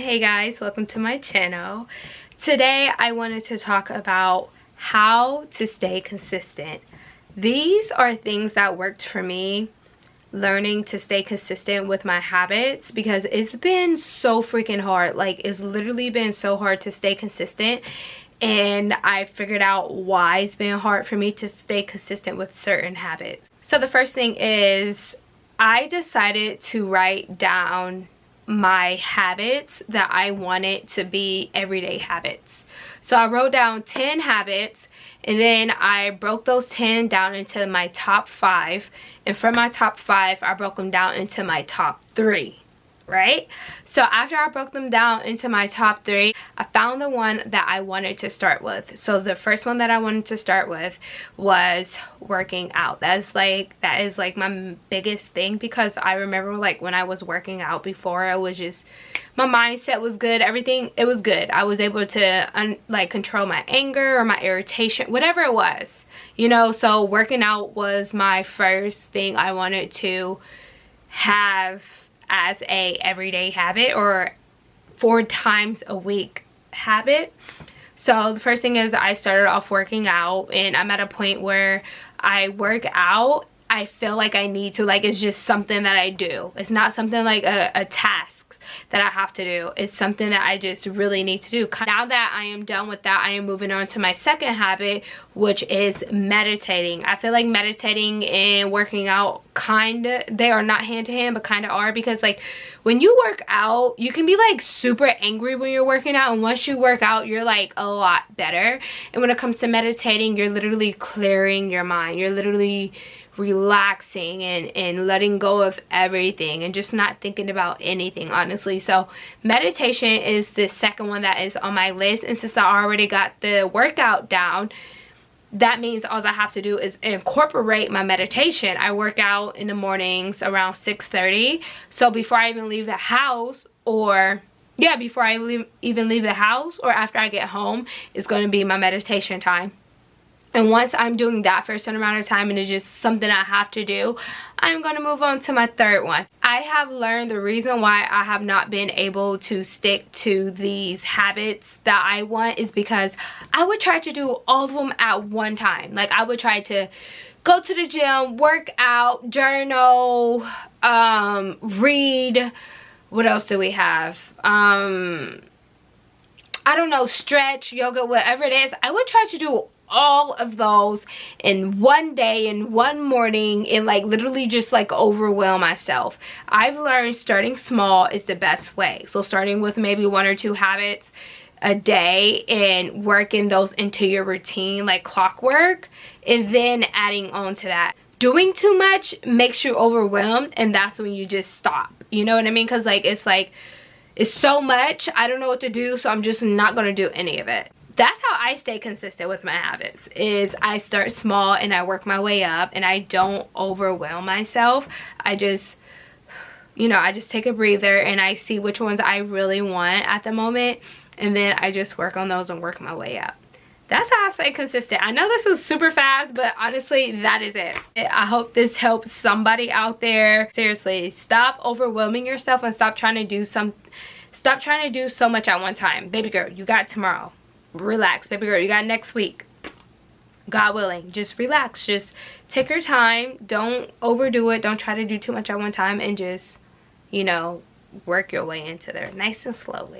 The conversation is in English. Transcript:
Hey guys, welcome to my channel. Today I wanted to talk about how to stay consistent. These are things that worked for me learning to stay consistent with my habits because it's been so freaking hard. Like it's literally been so hard to stay consistent and I figured out why it's been hard for me to stay consistent with certain habits. So the first thing is I decided to write down my habits that I wanted to be everyday habits. So I wrote down 10 habits and then I broke those 10 down into my top 5 and from my top 5 I broke them down into my top 3 right? So after I broke them down into my top three, I found the one that I wanted to start with. So the first one that I wanted to start with was working out. That's like, that is like my biggest thing because I remember like when I was working out before, I was just, my mindset was good. Everything, it was good. I was able to like control my anger or my irritation, whatever it was, you know? So working out was my first thing I wanted to have as a everyday habit or four times a week habit so the first thing is I started off working out and I'm at a point where I work out I feel like I need to like it's just something that I do it's not something like a, a task that I have to do. It's something that I just really need to do. Now that I am done with that, I am moving on to my second habit, which is meditating. I feel like meditating and working out kind of, they are not hand to hand, but kind of are because like when you work out, you can be like super angry when you're working out. And once you work out, you're like a lot better. And when it comes to meditating, you're literally clearing your mind. You're literally relaxing and, and letting go of everything and just not thinking about anything, honestly. So meditation is the second one that is on my list. And since I already got the workout down, that means all I have to do is incorporate my meditation. I work out in the mornings around 6.30. So before I even leave the house or yeah, before I leave, even leave the house or after I get home, it's going to be my meditation time. And once I'm doing that for a certain amount of time and it's just something I have to do, I'm going to move on to my third one. I have learned the reason why I have not been able to stick to these habits that I want is because I would try to do all of them at one time. Like I would try to go to the gym, work out, journal, um, read. What else do we have? Um, I don't know, stretch, yoga, whatever it is. I would try to do all of those in one day in one morning and like literally just like overwhelm myself. I've learned starting small is the best way. So starting with maybe one or two habits a day and working those into your routine like clockwork and then adding on to that. Doing too much makes you overwhelmed and that's when you just stop. You know what i mean? Because like it's like it's so much i don't know what to do so i'm just not gonna do any of it that's how I stay consistent with my habits is I start small and I work my way up and I don't overwhelm myself. I just you know, I just take a breather and I see which ones I really want at the moment and then I just work on those and work my way up. That's how I stay consistent. I know this was super fast, but honestly, that is it. I hope this helps somebody out there. Seriously, stop overwhelming yourself and stop trying to do some, stop trying to do so much at one time. Baby girl, you got tomorrow relax baby girl. You got next week. God willing. Just relax. Just take your time. Don't overdo it. Don't try to do too much at one time and just you know work your way into there. Nice and slowly